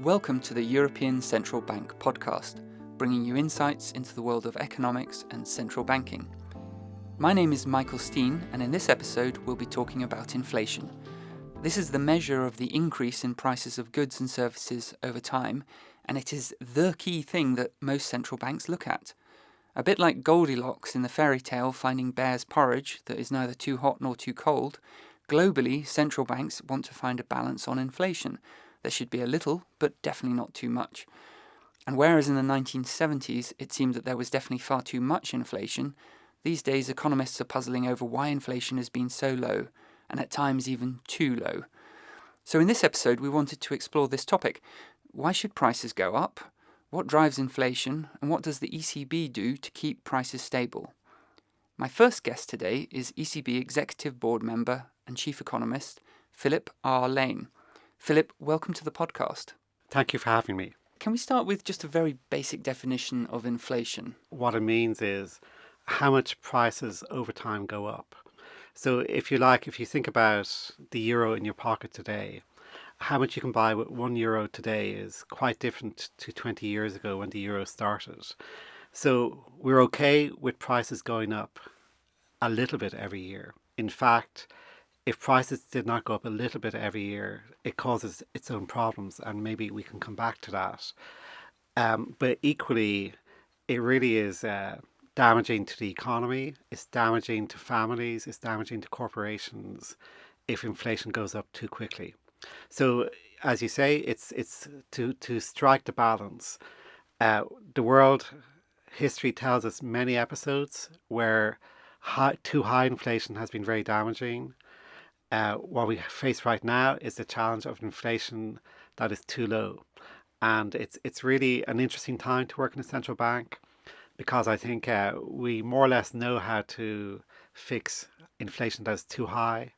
Welcome to the European Central Bank podcast, bringing you insights into the world of economics and central banking. My name is Michael Steen, and in this episode, we'll be talking about inflation. This is the measure of the increase in prices of goods and services over time, and it is the key thing that most central banks look at. A bit like Goldilocks in the fairy tale finding bear's porridge that is neither too hot nor too cold, globally, central banks want to find a balance on inflation. There should be a little, but definitely not too much. And whereas in the 1970s it seemed that there was definitely far too much inflation, these days economists are puzzling over why inflation has been so low, and at times even too low. So in this episode we wanted to explore this topic. Why should prices go up? What drives inflation, and what does the ECB do to keep prices stable? My first guest today is ECB Executive Board Member and Chief Economist Philip R. Lane. Philip, welcome to the podcast. Thank you for having me. Can we start with just a very basic definition of inflation? What it means is how much prices over time go up. So, if you like, if you think about the euro in your pocket today, how much you can buy with one euro today is quite different to 20 years ago when the euro started. So we're okay with prices going up a little bit every year. In fact, if prices did not go up a little bit every year, it causes its own problems, and maybe we can come back to that. Um, but equally, it really is uh, damaging to the economy, it's damaging to families, it's damaging to corporations if inflation goes up too quickly. So, as you say, it's it's to to strike the balance. Uh, the world history tells us many episodes where high, too high inflation has been very damaging. Uh, what we face right now is the challenge of inflation that is too low, and it's it's really an interesting time to work in a central bank because I think uh, we more or less know how to fix inflation that is too high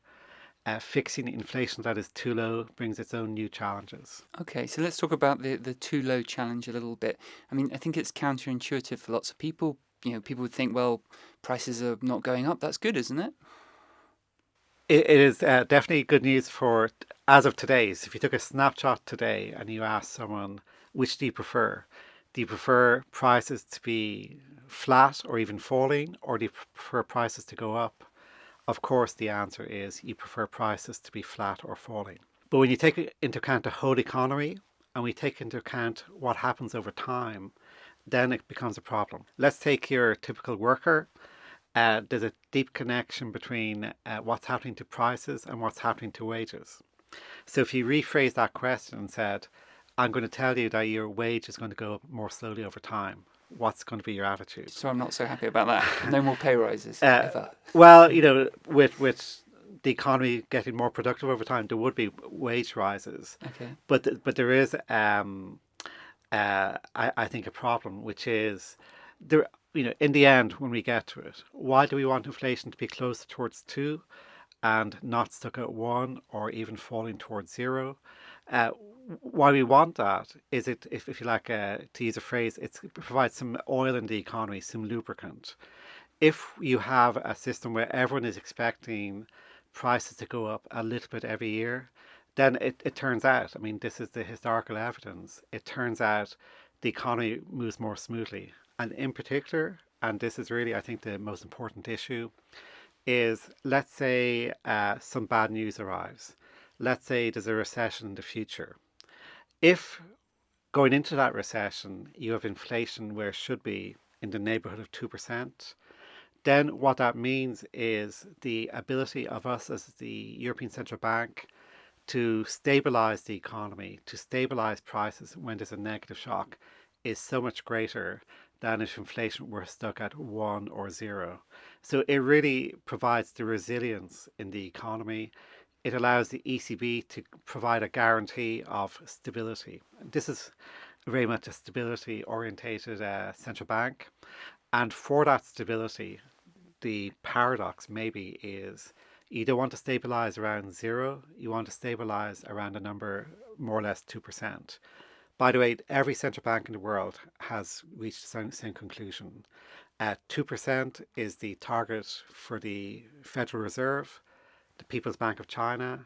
uh, fixing inflation that is too low brings its own new challenges. Okay, so let's talk about the, the too low challenge a little bit. I mean, I think it's counterintuitive for lots of people. You know, people would think, well, prices are not going up. That's good, isn't it? It, it is uh, definitely good news for as of today. So if you took a snapshot today and you asked someone, which do you prefer? Do you prefer prices to be flat or even falling, or do you prefer prices to go up? Of course, the answer is you prefer prices to be flat or falling. But when you take into account the whole economy and we take into account what happens over time, then it becomes a problem. Let's take your typical worker. Uh, there's a deep connection between uh, what's happening to prices and what's happening to wages. So if you rephrase that question and said, I'm going to tell you that your wage is going to go up more slowly over time, what's going to be your attitude? So I'm not so happy about that. No more pay rises uh, ever. Well, you know, with with the economy getting more productive over time, there would be wage rises. Okay. But but there is, um, uh, I I think a problem, which is there. You know, in the end, when we get to it, why do we want inflation to be closer towards two, and not stuck at one, or even falling towards zero? Uh, why we want that is it, if, if you like uh, to use a phrase, it provides some oil in the economy, some lubricant. If you have a system where everyone is expecting prices to go up a little bit every year, then it, it turns out, I mean, this is the historical evidence, it turns out the economy moves more smoothly. And in particular, and this is really, I think, the most important issue, is let's say uh, some bad news arrives. Let's say there's a recession in the future if going into that recession you have inflation where it should be in the neighborhood of 2%, then what that means is the ability of us as the European Central Bank to stabilize the economy, to stabilize prices when there's a negative shock, is so much greater than if inflation were stuck at one or zero. So it really provides the resilience in the economy it allows the ECB to provide a guarantee of stability. This is very much a stability orientated uh, central bank. And for that stability, the paradox maybe is you don't want to stabilize around zero, you want to stabilize around a number more or less 2%. By the way, every central bank in the world has reached the same, same conclusion. Uh, 2% is the target for the Federal Reserve the People's Bank of China,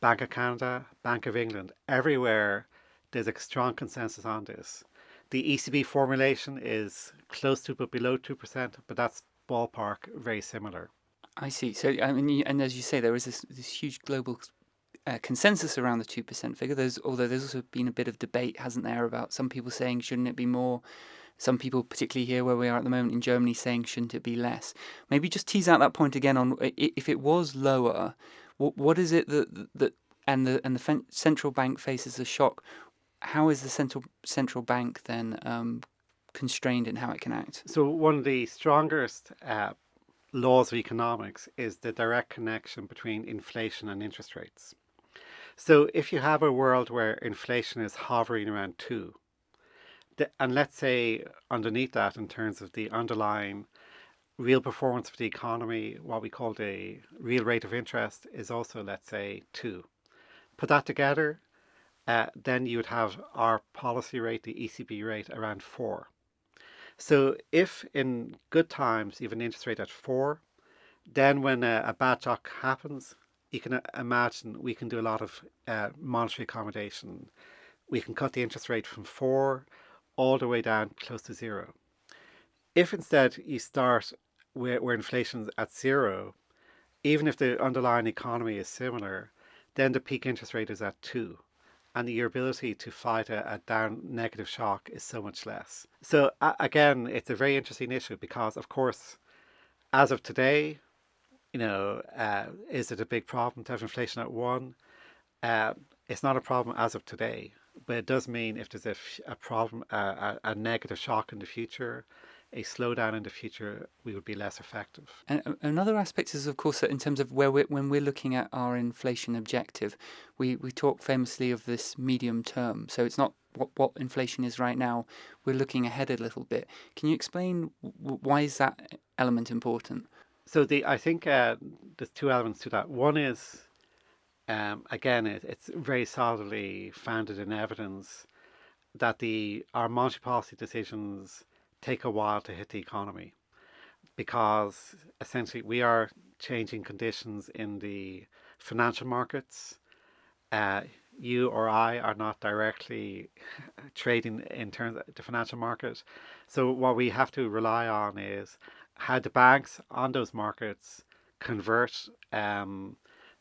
Bank of Canada, Bank of England, everywhere there's a strong consensus on this. The ECB formulation is close to but below 2%, but that's ballpark very similar. I see. So, I mean, and as you say, there is this, this huge global uh, consensus around the 2% figure. There's, although there's also been a bit of debate, hasn't there, about some people saying, shouldn't it be more? Some people, particularly here where we are at the moment in Germany, saying, shouldn't it be less? Maybe just tease out that point again on if it was lower, what, what is it that, that and the and the central bank faces a shock? How is the central central bank then um, constrained in how it can act? So one of the strongest uh, laws of economics is the direct connection between inflation and interest rates. So if you have a world where inflation is hovering around two, and let's say underneath that in terms of the underlying real performance of the economy, what we call the real rate of interest is also, let's say, two. Put that together, uh, then you would have our policy rate, the ECB rate, around four. So if in good times you have an interest rate at four, then when a, a bad shock happens, you can uh, imagine we can do a lot of uh, monetary accommodation. We can cut the interest rate from four all the way down close to zero. If instead you start where, where inflation is at zero, even if the underlying economy is similar, then the peak interest rate is at two and your ability to fight a, a down negative shock is so much less. So uh, again, it's a very interesting issue because, of course, as of today, you know, uh, is it a big problem to have inflation at one? Uh, it's not a problem as of today, but it does mean if there's a, a problem, a, a negative shock in the future, a slowdown in the future, we would be less effective. And uh, another aspect is, of course, that in terms of where we're, when we're looking at our inflation objective, we, we talk famously of this medium term. So it's not what, what inflation is right now. We're looking ahead a little bit. Can you explain why is that element important? So the I think uh, there's two elements to that. One is, um, again, it, it's very solidly founded in evidence that the our monetary policy decisions take a while to hit the economy because essentially we are changing conditions in the financial markets. Uh, you or I are not directly trading in terms of the financial market. So what we have to rely on is how the banks on those markets convert um,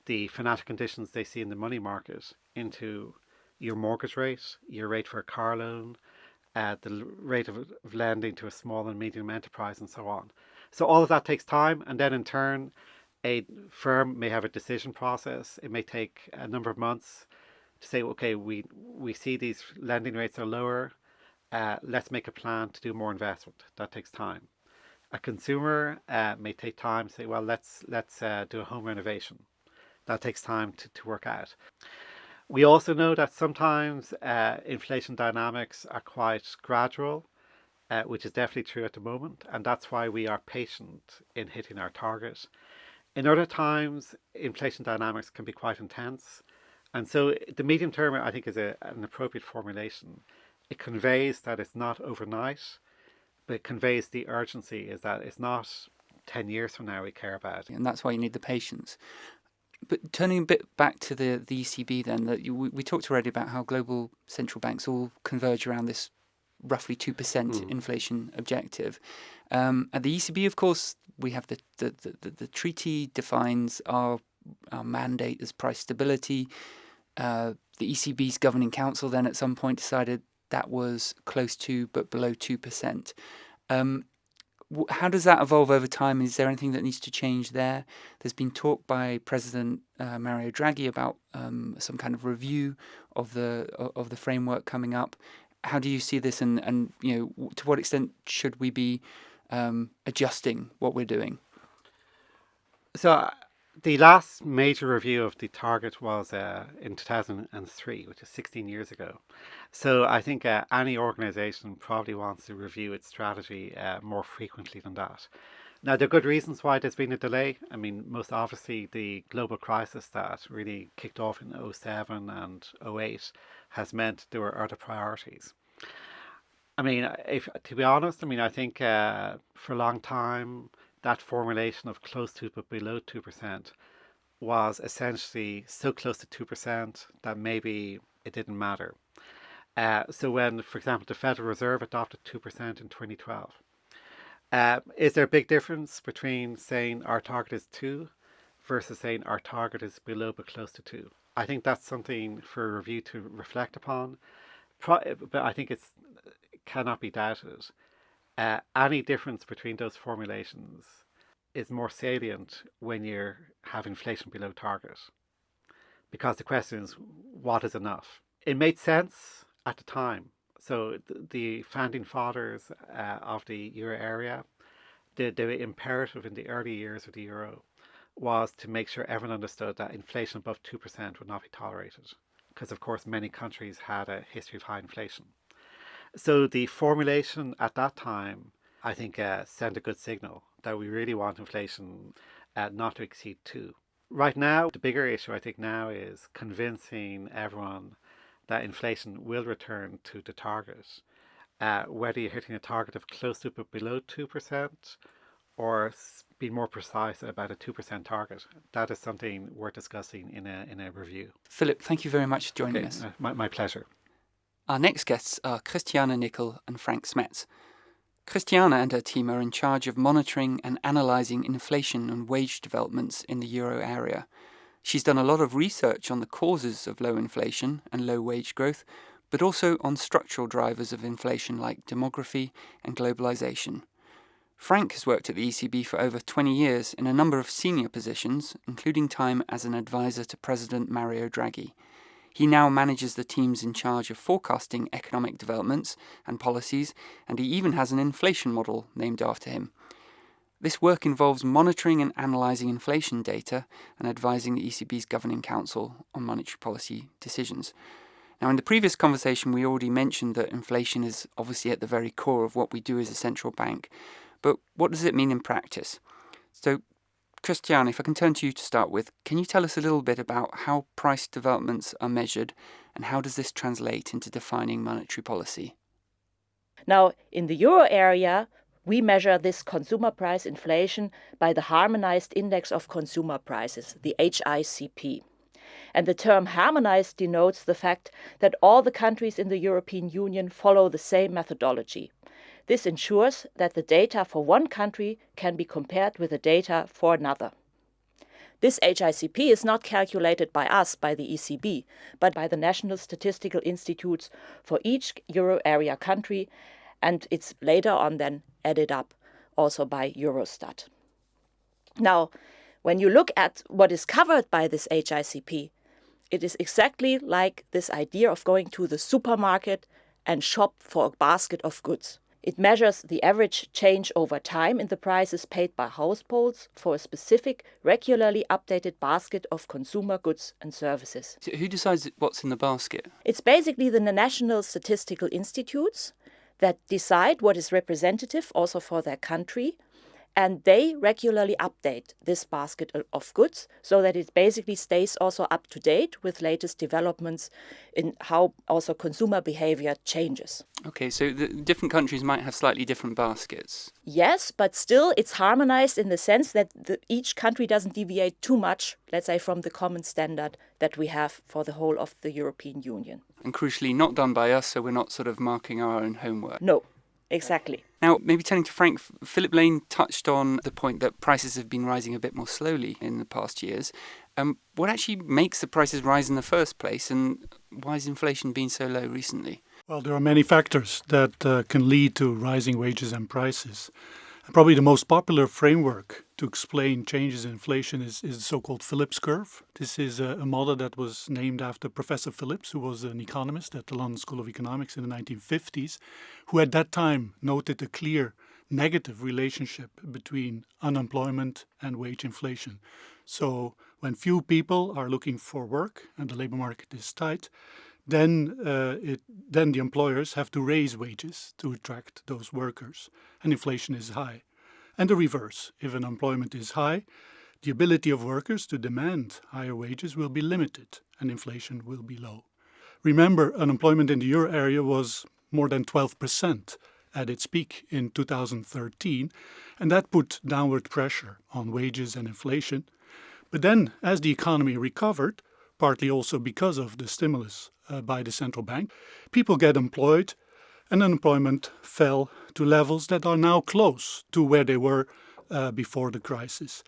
the financial conditions they see in the money market into your mortgage rate, your rate for a car loan, uh, the rate of, of lending to a small and medium enterprise and so on. So all of that takes time and then in turn a firm may have a decision process. It may take a number of months to say, okay, we, we see these lending rates are lower. Uh, let's make a plan to do more investment. That takes time. A consumer uh, may take time to say, well, let's, let's uh, do a home renovation. That takes time to, to work out. We also know that sometimes uh, inflation dynamics are quite gradual, uh, which is definitely true at the moment, and that's why we are patient in hitting our target. In other times, inflation dynamics can be quite intense, and so the medium term, I think, is a, an appropriate formulation. It conveys that it's not overnight, but it conveys the urgency is that it's not 10 years from now we care about. And that's why you need the patience but turning a bit back to the, the ECB, then that you, we, we talked already about how global central banks all converge around this roughly two percent mm. inflation objective. Um, at the ECB, of course, we have the the, the, the treaty defines our our mandate as price stability. Uh, the ECB's governing council then at some point decided that was close to but below two percent. Um, how does that evolve over time? Is there anything that needs to change there? There's been talk by President uh, Mario Draghi about um, some kind of review of the of the framework coming up. How do you see this, and and you know to what extent should we be um, adjusting what we're doing? So the last major review of the target was uh, in 2003, which is 16 years ago. So I think uh, any organization probably wants to review its strategy uh, more frequently than that. Now, there are good reasons why there's been a delay. I mean, most obviously, the global crisis that really kicked off in 07 and 08 has meant there were other priorities. I mean, if to be honest, I mean, I think uh, for a long time, that formulation of close to but below 2% was essentially so close to 2% that maybe it didn't matter. Uh, so when, for example, the Federal Reserve adopted 2% in 2012, uh, is there a big difference between saying our target is 2 versus saying our target is below but close to 2? I think that's something for a review to reflect upon. Pro- but I think it's cannot be doubted. Uh, any difference between those formulations is more salient when you have inflation below target. Because the question is, what is enough? It made sense at the time. So the, founding fathers uh, of the euro area, the, the imperative in the early years of the euro was to make sure everyone understood that inflation above 2% would not be tolerated. Because, of course, many countries had a history of high inflation. So the formulation at that time, I think, uh, sent a good signal that we really want inflation uh, not to exceed 2. Right now, the bigger issue I think now is convincing everyone that inflation will return to the target. Uh, whether you're hitting a target of close to but below 2% or being more precise about a 2% target. That is something we're discussing in a, in a review. Philip, thank you very much for joining okay, us. Uh, my, my pleasure. Our next guests are Christiane Nickel and Frank Smets. Christiana and her team are in charge of monitoring and analysing inflation and wage developments in the euro area. She's done a lot of research on the causes of low inflation and low wage growth, but also on structural drivers of inflation like demography and globalisation. Frank has worked at the ECB for over 20 years in a number of senior positions, including time as an advisor to President Mario Draghi. He now manages the teams in charge of forecasting economic developments and policies, and he even has an inflation model named after him. This work involves monitoring and analysing inflation data and advising the ECB's Governing Council on monetary policy decisions. Now, in the previous conversation, we already mentioned that inflation is obviously at the very core of what we do as a central bank. But what does it mean in practice? So, Christian, if I can turn to you to start with, can you tell us a little bit about how price developments are measured and how does this translate into defining monetary policy? Now, in the euro area, we measure this consumer price inflation by the Harmonized Index of Consumer Prices, the HICP. And the term harmonized denotes the fact that all the countries in the European Union follow the same methodology. This ensures that the data for one country can be compared with the data for another. This HICP is not calculated by us, by the ECB, but by the national statistical institutes for each euro area country, and it's later on then added up also by Eurostat. Now, when you look at what is covered by this HICP, it is exactly like this idea of going to the supermarket and shop for a basket of goods. It measures the average change over time in the prices paid by households for a specific, regularly updated basket of consumer goods and services. So who decides what's in the basket? It's basically the national statistical institutes that decide what is representative also for their country and they regularly update this basket of goods so that it basically stays also up to date with latest developments in how also consumer behavior changes. Okay, so the different countries might have slightly different baskets. Yes, but still it's harmonized in the sense that the, each country doesn't deviate too much, let's say, from the common standard that we have for the whole of the European Union. And crucially, not done by us, so we're not sort of marking our own homework. No, Exactly. Now, maybe turning to Frank, Philip Lane touched on the point that prices have been rising a bit more slowly in the past years. Um, what actually makes the prices rise in the first place, and why has inflation been so low recently? Well, there are many factors that uh, can lead to rising wages and prices. Probably the most popular framework to explain changes in inflation is, is the so-called Phillips curve. This is a, a, model that was named after Professor Phillips, who was an economist at the London School of Economics in the 1950s, who at that time noted a clear negative relationship between unemployment and wage inflation. So when few people are looking for work and the labor market is tight, then uh, it, then the employers have to raise wages to attract those workers, and inflation is high. And the reverse, if unemployment is high, the ability of workers to demand higher wages will be limited, and inflation will be low. Remember, unemployment in the euro area was more than 12% at its peak in 2013, and that put downward pressure on wages and inflation. But then, as the economy recovered, partly also because of the stimulus uh, by the central bank. People get employed, and unemployment fell to levels that are now close to where they were uh, before the crisis.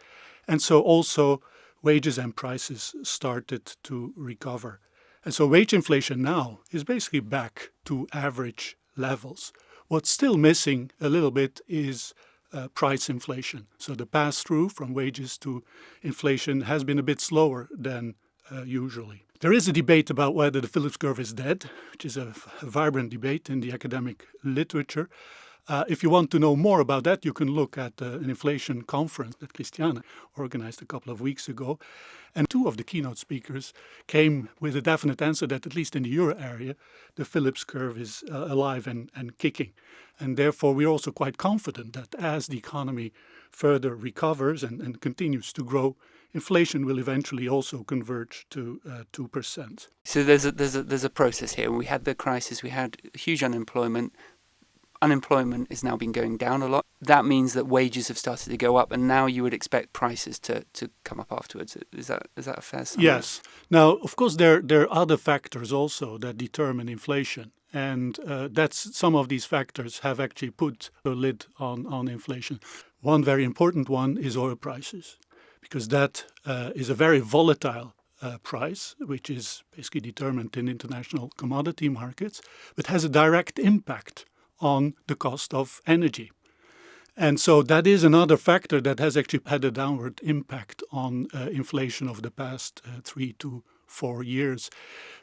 And so also wages and prices started to recover. And so wage inflation now is basically back to average levels. What's still missing a little bit is uh, price inflation. So the pass through from wages to inflation has been a bit slower than uh, usually. There is a debate about whether the Phillips curve is dead, which is a, a vibrant debate in the academic literature. Uh, if you want to know more about that, you can look at uh, an inflation conference that Christiane organized a couple of weeks ago. And two of the keynote speakers came with a definite answer that, at least in the euro area, the Phillips curve is uh, alive and, and kicking. And therefore, we're also quite confident that as the economy further recovers and, and continues to grow, inflation will eventually also converge to uh, two percent. So there's a, there's a there's a process here. We had the crisis. We had huge unemployment. Unemployment has now been going down a lot. That means that wages have started to go up, and now you would expect prices to, to come up afterwards. Is that is that a fair summary? Yes. Now, of course, there there are other factors also that determine inflation, and uh, that's some of these factors have actually put a lid on on inflation. One very important one is oil prices because that uh, is a very volatile uh, price, which is basically determined in international commodity markets, but has a direct impact on the cost of energy. And so that is another factor that has actually had a downward impact on uh, inflation over the past uh, three to four years,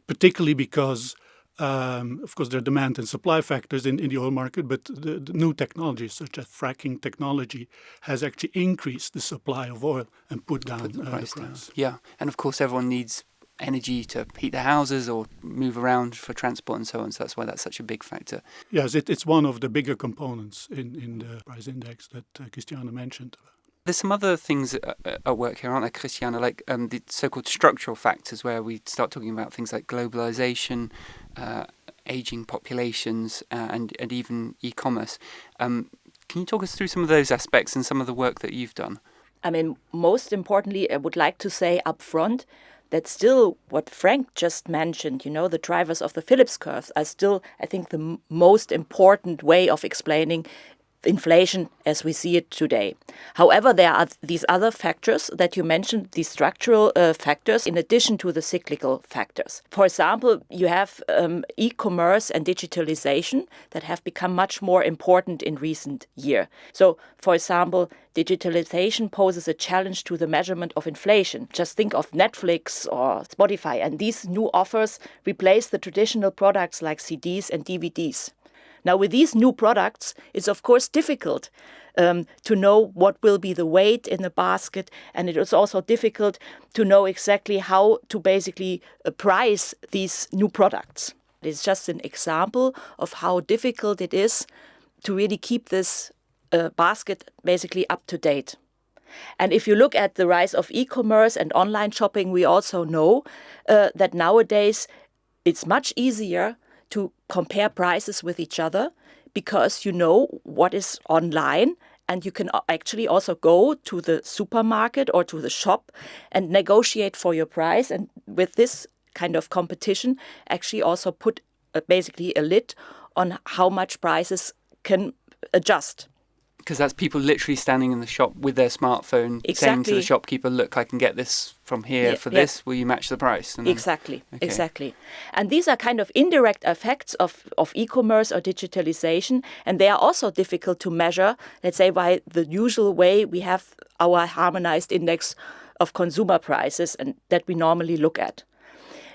particularly because um, of course, there are demand and supply factors in, in the oil market, but the, the, new technologies such as fracking technology has actually increased the supply of oil and put down put the, uh, price the, price down. Yeah, and of course, everyone needs energy to heat their houses or move around for transport and so on. So that's why that's such a big factor. Yes, it, it's one of the bigger components in, in the price index that uh, mentioned. There's some other things at work here, aren't there, Christiane? Like um, the so-called structural factors, where we start talking about things like globalization, uh, aging populations, uh, and and even e-commerce. Um, can you talk us through some of those aspects and some of the work that you've done? I mean, most importantly, I would like to say up front that still what Frank just mentioned, you know, the drivers of the Phillips curves are still, I think, the most important way of explaining inflation as we see it today. However, there are these other factors that you mentioned, these structural uh, factors, in addition to the cyclical factors. For example, you have um, e commerce and digitalization that have become much more important in recent years. So, for example, digitalization poses a challenge to the measurement of inflation. Just think of Netflix or Spotify, and these new offers replace the traditional products like CDs and DVDs. Now, with these new products, it's of course difficult um, to know what will be the weight in the basket, and it is also difficult to know exactly how to basically uh, price these new products. It's just an example of how difficult it is to really keep this uh, basket basically up to date. And if you look at the rise of e commerce and online shopping, we also know uh, that nowadays it's much easier compare prices with each other because you know what is online and you can actually also go to the supermarket or to the shop and negotiate for your price. And with this kind of competition actually also put uh, basically a lid on how much prices can adjust because that's people literally standing in the shop with their smartphone exactly. saying to the shopkeeper, "Look, I can get this from here yeah, for yeah. this. Will you match the price?" Then, exactly, okay. exactly. And these are kind of indirect effects of of e-commerce or digitalization, and they are also difficult to measure. Let's say by the usual way we have our harmonized index of consumer prices, and that we normally look at.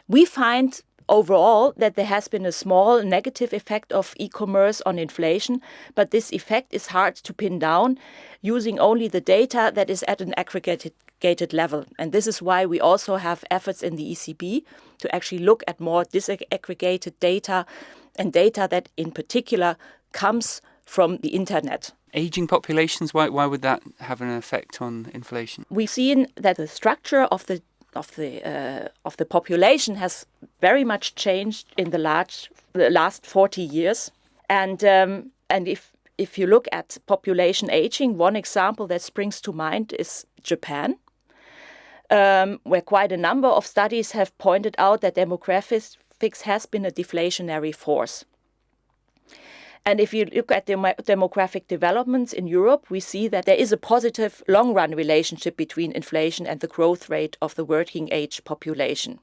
We find overall that there has been a small negative effect of e-commerce on inflation, but this effect is hard to pin down using only the data that is at an aggregated level. And this is why we also have efforts in the ECB to actually look at more disaggregated data and data that in particular comes from the internet. Aging populations, why, why would that have an effect on inflation? We've seen that the structure of the of the uh, of the population has very much changed in the large the last 40 years and um, and if if you look at population aging one example that springs to mind is Japan um, where quite a number of studies have pointed out that demographics has been a deflationary force. And if you look at the demographic developments in Europe, we see that there is a positive long run relationship between inflation and the growth rate of the working age population.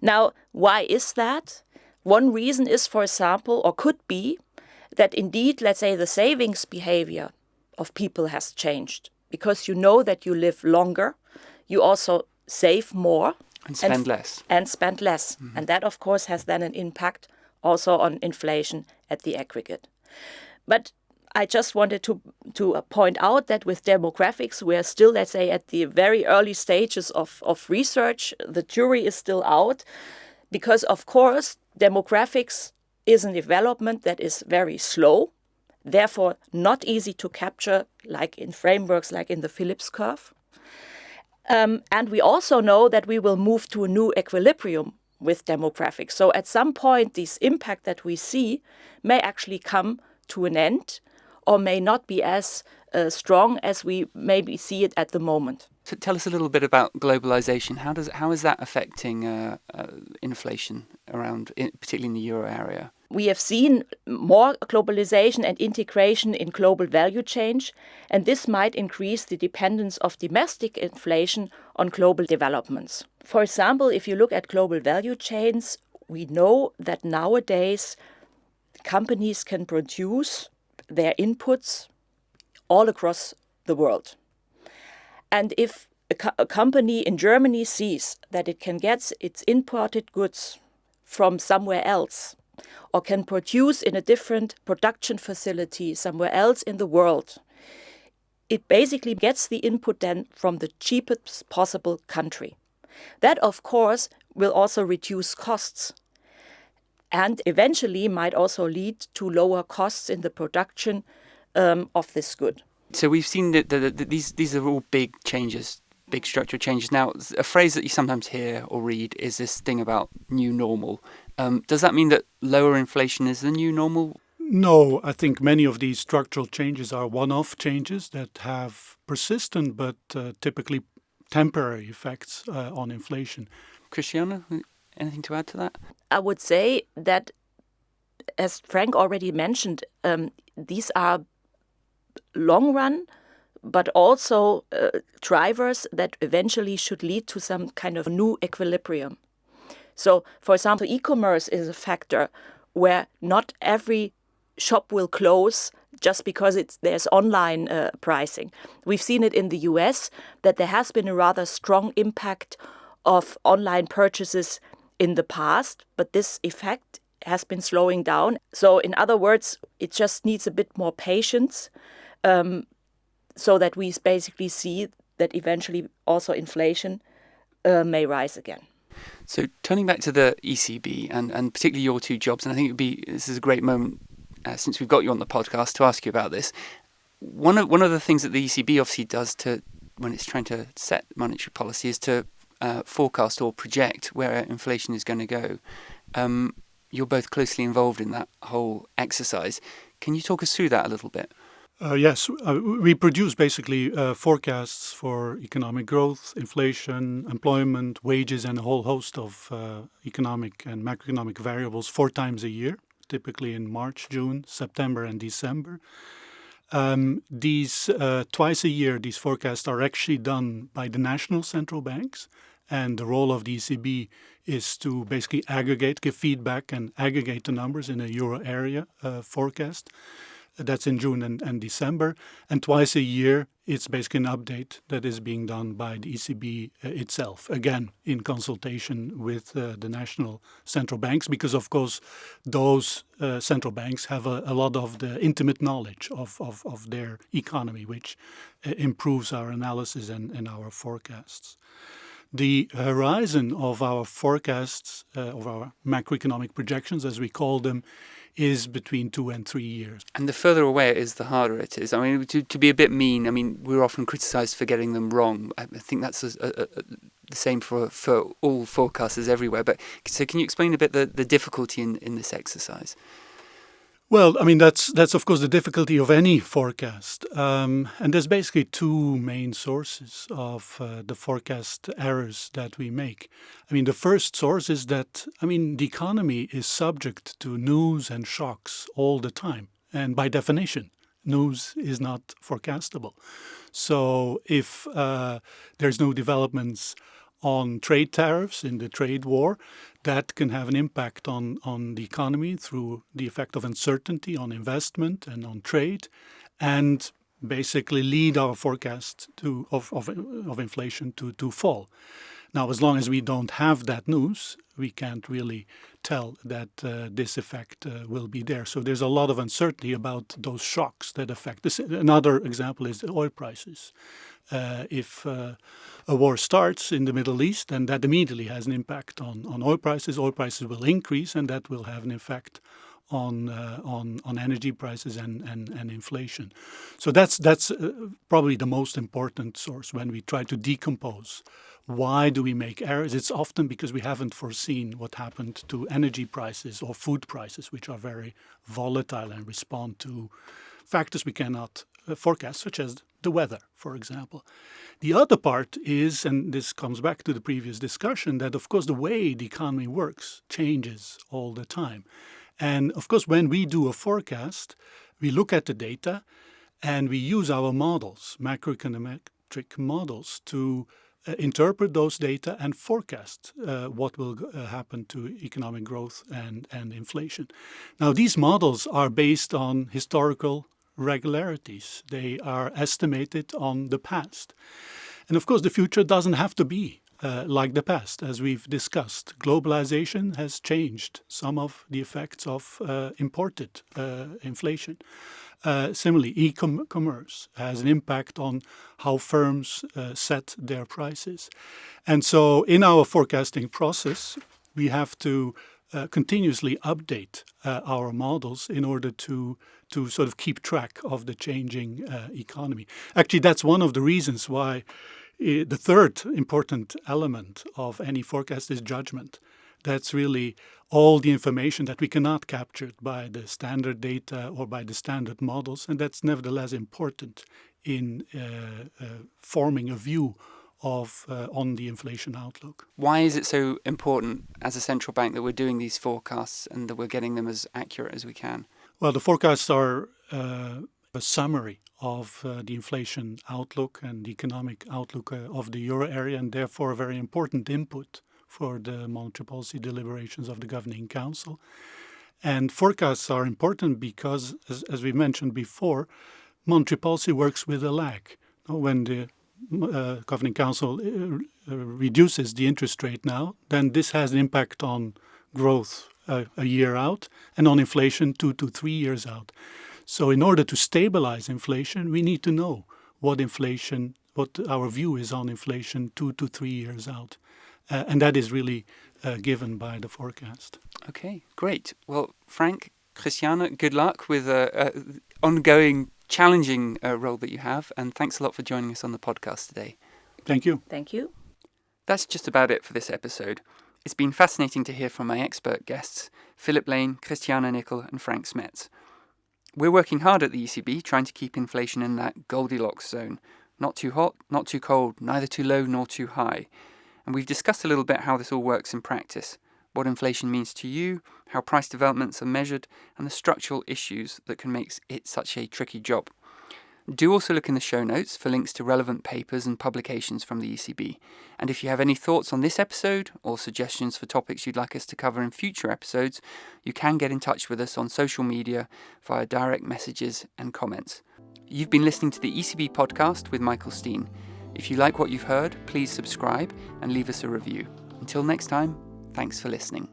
Now, why is that? One reason is, for example, or could be, that indeed, let's say, the savings behavior of people has changed because you know that you live longer, you also save more and spend and, less. And spend less. Mm -hmm. And that, of course, has then an impact also on inflation at the aggregate. But I just wanted to to point out that with demographics, we are still, let's say, at the very early stages of, of research. The jury is still out because, of course, demographics is a development that is very slow, therefore not easy to capture, like in frameworks like in the Phillips curve. Um, and we also know that we will move to a new equilibrium with demographics. So at some point, this impact that we see may actually come to an end or may not be as uh, strong as we maybe see it at the moment. So tell us a little bit about globalization. How does how is that affecting uh, uh, inflation around, in, particularly in the euro area? We have seen more globalization and integration in global value chains, and this might increase the dependence of domestic inflation on global developments. For example, if you look at global value chains, we know that nowadays companies can produce their inputs all across the world. And if a, co a, company in Germany sees that it can get its imported goods from somewhere else or can produce in a different production facility somewhere else in the world, it basically gets the input then from the cheapest possible country. That, of course, will also reduce costs and eventually might also lead to lower costs in the production um, of this good. So we've seen that, these these are all big changes, big structural changes. Now, a phrase that you sometimes hear or read is this thing about new normal. Um, does that mean that lower inflation is the new normal? No, I think many of these structural changes are one-off changes that have persistent but uh, typically temporary effects uh, on inflation. Christiane, anything to add to that? I would say that, as Frank already mentioned, um, these are long run, but also uh, drivers that eventually should lead to some kind of new equilibrium. So, for example, e commerce is a factor where not every shop will close just because it's there's online uh, pricing. We've seen it in the US that there has been a rather strong impact of online purchases in the past, but this effect has been slowing down. So, in other words, it just needs a bit more patience um, so that we basically see that eventually also inflation uh, may rise again. So, turning back to the ECB and, and particularly your two jobs, and I think it would be this is a great moment uh, since we've got you on the podcast to ask you about this. One of one of the things that the ECB obviously does to when it's trying to set monetary policy is to uh, forecast or project where inflation is going to go. Um, you're both closely involved in that whole exercise. Can you talk us through that a little bit? Uh, yes, uh, we produce basically uh, forecasts for economic growth, inflation, employment, wages, and a whole host of uh, economic and macroeconomic variables four times a year, typically in March, June, September, and December. Um, these uh, twice a year, these forecasts are actually done by the national central banks, and the role of the ECB is to basically aggregate, give feedback, and aggregate the numbers in a euro area uh, forecast. That's in June and, and December. And twice a year, it's basically an update that is being done by the ECB uh, itself, again, in consultation with uh, the national central banks, because of course, those uh, central banks have a, a, lot of the intimate knowledge of, of, of their economy, which uh, improves our analysis and, and our forecasts. The horizon of our forecasts, uh, of our macroeconomic projections, as we call them, is between two and three years. And the further away it is, the harder it is. I mean, to, to be a bit mean, I mean, we're often criticised for getting them wrong. I think that's a, a, a, the same for, for all forecasters everywhere. But so can you explain a bit the, the difficulty in, in this exercise? Well, I mean that's that's of course the difficulty of any forecast, um, and there's basically two main sources of uh, the forecast errors that we make. I mean, the first source is that I mean the economy is subject to news and shocks all the time, and by definition, news is not forecastable. So if uh, there's no developments on trade tariffs in the trade war, that can have an impact on, on the economy through the effect of uncertainty on investment and on trade, and basically lead our forecast to, of, of, of inflation to, to fall. Now, as long as we don't have that news, we can't really tell that uh, this effect uh, will be there. So there's a lot of uncertainty about those shocks that affect. This, another example is the oil prices. Uh, if uh, a war starts in the Middle East, then that immediately has an impact on, on oil prices. Oil prices will increase, and that will have an effect on uh, on on energy prices and, and, and inflation. So that's that's uh, probably the most important source when we try to decompose why do we make errors? It's often because we haven't foreseen what happened to energy prices or food prices, which are very volatile and respond to factors we cannot uh, forecast, such as the weather, for example. The other part is, and this comes back to the previous discussion, that of course the way the economy works changes all the time. And of course, when we do a forecast, we look at the data and we use our models, macroeconometric models, to interpret those data and forecast uh, what will uh, happen to economic growth and, and inflation. Now, these models are based on historical regularities. They are estimated on the past. And of course, the future doesn't have to be uh, like the past, as we've discussed. Globalization has changed some of the effects of uh, imported uh, inflation. Uh, similarly, e-commerce has an impact on how firms uh, set their prices. And so in our forecasting process, we have to uh, continuously update uh, our models in order to to sort of keep track of the changing uh, economy. Actually, that's one of the reasons why uh, the third important element of any forecast is judgment. That's really all the information that we cannot capture by the standard data or by the standard models, and that's nevertheless important in uh, uh, forming a view of uh, on the inflation outlook. Why is it so important as a central bank that we're doing these forecasts and that we're getting them as accurate as we can? Well, the forecasts are uh, a summary of uh, the inflation outlook and the economic outlook uh, of the euro area, and therefore a very important input for the monetary policy deliberations of the Governing Council. And forecasts are important because, as, as we mentioned before, monetary policy works with a lag. When the uh, Governing Council uh, reduces the interest rate now, then this has an impact on growth uh, a year out and on inflation two to three years out. So in order to stabilize inflation, we need to know what inflation, what our view is on inflation two to three years out. Uh, and that is really uh, given by the forecast. Okay, great. Well, Frank, Christiane, good luck with the uh, ongoing challenging uh, role that you have, and thanks a lot for joining us on the podcast today. Thank you. Thank you. That's just about it for this episode. It's been fascinating to hear from my expert guests, Philip Lane, Christiane Nickel, and Frank Smets. We're working hard at the ECB trying to keep inflation in that Goldilocks zone. Not too hot, not too cold, neither too low nor too high. And we've discussed a little bit how this all works in practice, what inflation means to you, how price developments are measured, and the structural issues that can make it such a tricky job. Do also look in the show notes for links to relevant papers and publications from the ECB. And if you have any thoughts on this episode or suggestions for topics you'd like us to cover in future episodes, you can get in touch with us on social media via direct messages and comments. You've been listening to the ECB podcast with Michael Steen. If you like what you've heard, please subscribe and leave us a review. Until next time, thanks for listening.